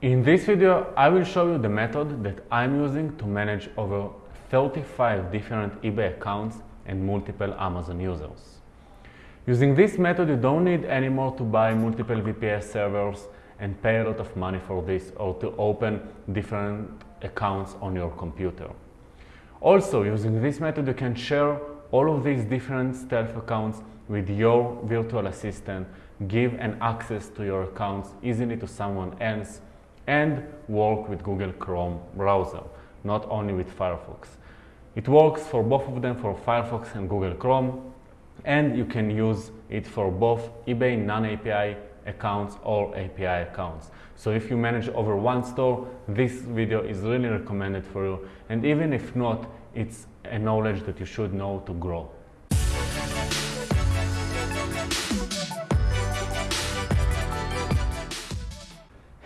In this video, I will show you the method that I'm using to manage over 35 different eBay accounts and multiple Amazon users. Using this method, you don't need anymore to buy multiple VPS servers and pay a lot of money for this or to open different accounts on your computer. Also, using this method, you can share all of these different stealth accounts with your virtual assistant, give an access to your accounts easily to someone else, and work with Google Chrome browser, not only with Firefox. It works for both of them, for Firefox and Google Chrome, and you can use it for both eBay non-API accounts or API accounts. So if you manage over one store, this video is really recommended for you. And even if not, it's a knowledge that you should know to grow.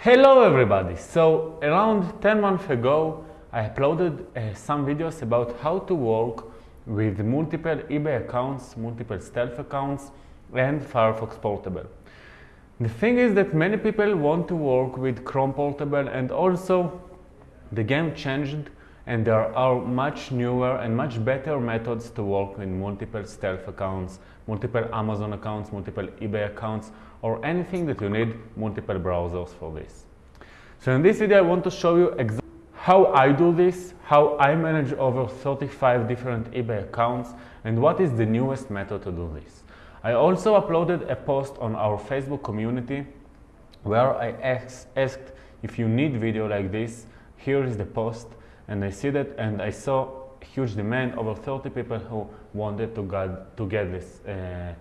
Hello everybody! So around 10 months ago I uploaded uh, some videos about how to work with multiple eBay accounts, multiple stealth accounts and Firefox Portable. The thing is that many people want to work with Chrome Portable and also the game changed and there are much newer and much better methods to work with multiple stealth accounts, multiple Amazon accounts, multiple eBay accounts or anything that you need multiple browsers for this. So in this video I want to show you exactly how I do this, how I manage over 35 different eBay accounts and what is the newest method to do this. I also uploaded a post on our Facebook community where I asked if you need video like this, here is the post and I see that and I saw huge demand over 30 people who wanted to get, to get this uh,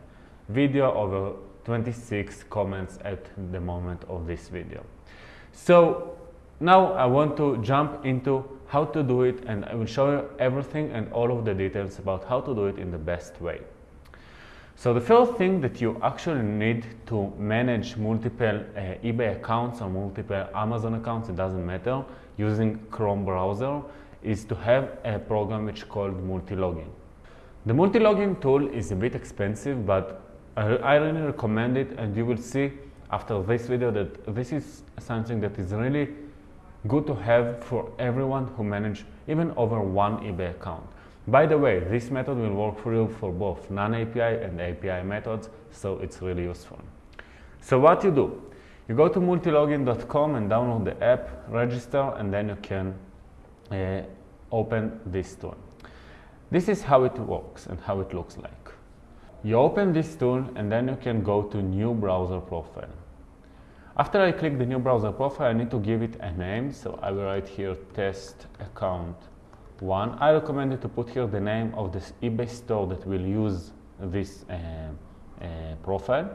video over 26 comments at the moment of this video. So now I want to jump into how to do it and I will show you everything and all of the details about how to do it in the best way. So the first thing that you actually need to manage multiple uh, eBay accounts or multiple Amazon accounts, it doesn't matter, using Chrome browser is to have a program which is called multi-login. The multi-login tool is a bit expensive, but I, really recommend it and you will see after this video that this is something that is really good to have for everyone who manage even over one eBay account. By the way, this method will work for you for both non-API and API methods, so it's really useful. So what you do? You go to multilogin.com and download the app, register, and then you can uh, open this tool. This is how it works and how it looks like. You open this tool and then you can go to new browser profile. After I click the new browser profile, I need to give it a name. So I will write here test account one. I recommend you to put here the name of this eBay store that will use this uh, uh, profile.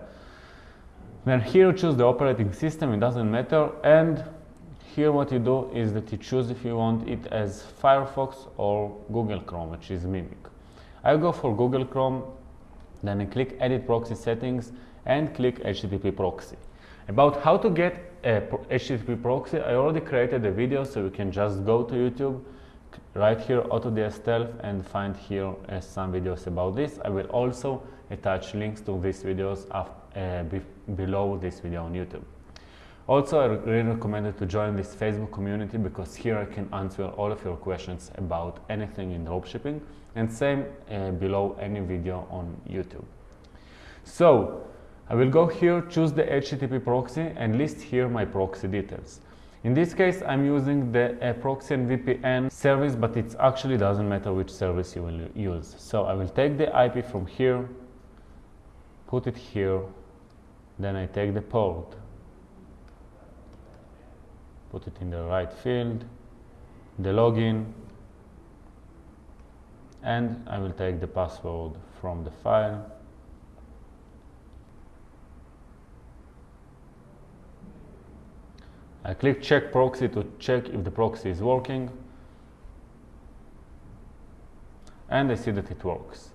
Then here you choose the operating system, it doesn't matter. And here what you do is that you choose if you want it as Firefox or Google Chrome, which is Mimic. I go for Google Chrome, then click edit proxy settings and click HTTP proxy. About how to get a HTTP proxy, I already created a video, so you can just go to YouTube, write here AutoDS Stealth and find here uh, some videos about this. I will also attach links to these videos uh, be below this video on YouTube. Also, I really recommend you to join this Facebook community because here I can answer all of your questions about anything in dropshipping and same uh, below any video on YouTube. So, I will go here, choose the HTTP proxy and list here my proxy details. In this case, I'm using the uh, proxy and VPN service, but it actually doesn't matter which service you will use. So I will take the IP from here, put it here, then I take the port, put it in the right field, the login, and I will take the password from the file I click check proxy to check if the proxy is working and I see that it works.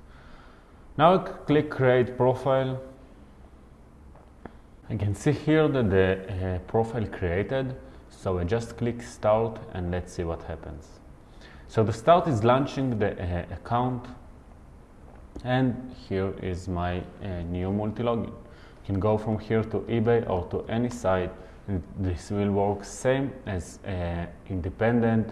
Now I click create profile. I can see here that the uh, profile created so I just click start and let's see what happens. So the start is launching the uh, account and here is my uh, new multi-login. You can go from here to eBay or to any site and This will work same as uh, independent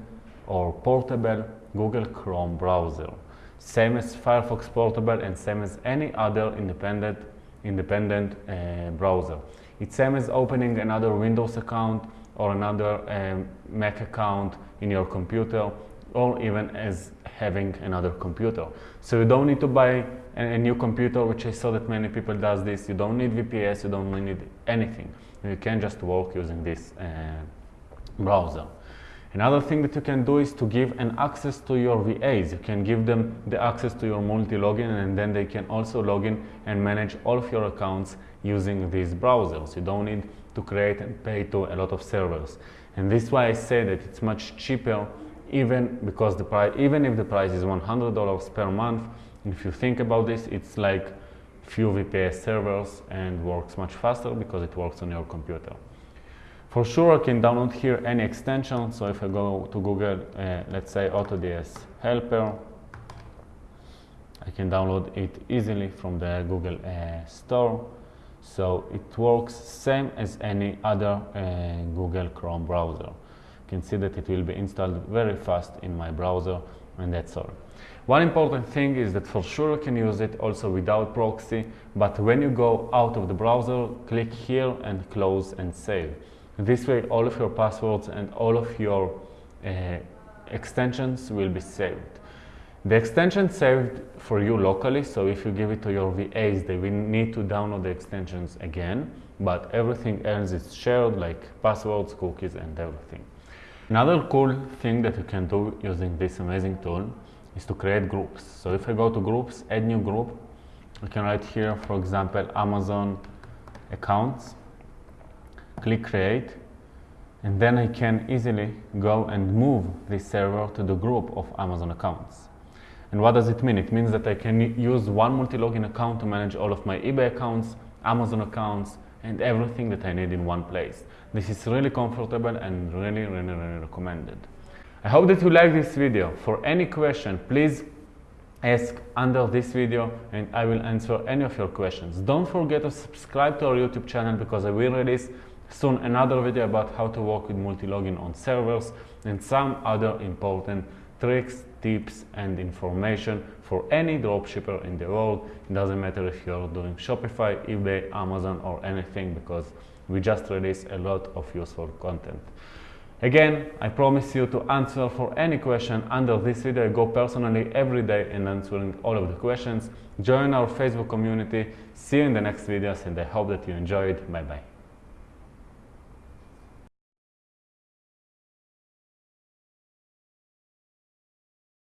or portable Google Chrome browser. Same as Firefox Portable and same as any other independent, independent uh, browser. It's same as opening another Windows account or another um, Mac account in your computer or even as having another computer. So you don't need to buy a, a new computer, which I saw that many people does this. You don't need VPS, you don't need anything. You can just work using this uh, browser. Another thing that you can do is to give an access to your VAs. You can give them the access to your multi-login and then they can also log in and manage all of your accounts using these browsers. You don't need to create and pay to a lot of servers. And this is why I say that it's much cheaper even because the price, even if the price is $100 per month, if you think about this, it's like few VPS servers and works much faster because it works on your computer. For sure, I can download here any extension. So if I go to Google, uh, let's say AutoDS Helper, I can download it easily from the Google uh, Store. So it works same as any other uh, Google Chrome browser. You can see that it will be installed very fast in my browser and that's all. One important thing is that for sure you can use it also without proxy, but when you go out of the browser, click here and close and save. This way all of your passwords and all of your uh, extensions will be saved. The extension saved for you locally, so if you give it to your VAs, they will need to download the extensions again, but everything else is shared like passwords, cookies and everything. Another cool thing that you can do using this amazing tool is to create groups. So if I go to groups, add new group, I can write here, for example, Amazon accounts click create and then I can easily go and move this server to the group of Amazon accounts. And what does it mean? It means that I can use one multi-login account to manage all of my eBay accounts, Amazon accounts, and everything that I need in one place. This is really comfortable and really, really, really recommended. I hope that you like this video. For any question, please ask under this video and I will answer any of your questions. Don't forget to subscribe to our YouTube channel because I will release Soon another video about how to work with multi-login on servers and some other important tricks, tips and information for any dropshipper in the world. It doesn't matter if you're doing Shopify, eBay, Amazon or anything because we just release a lot of useful content. Again, I promise you to answer for any question under this video. I go personally every day in answering all of the questions. Join our Facebook community. See you in the next videos and I hope that you enjoyed. Bye bye.